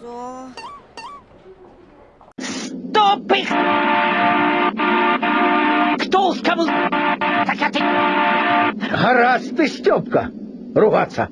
Что? Стоп их! Кто с Так я ты... Гаразд ти, ругаться.